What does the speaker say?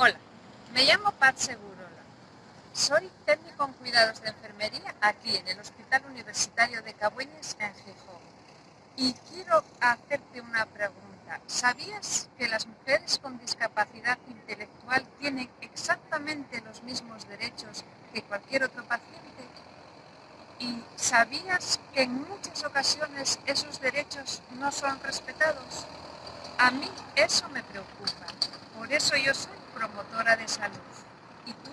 Hola, me llamo Pat Segurola. Soy técnico en cuidados de enfermería aquí en el Hospital Universitario de Cabueñes en Gijón. Y quiero hacerte una pregunta. ¿Sabías que las mujeres con discapacidad intelectual tienen exactamente los mismos derechos que cualquier otro paciente? ¿Y sabías que en muchas ocasiones esos derechos no son respetados? A mí eso me preocupa. Por eso yo soy promotora de salud. ¿Y tú?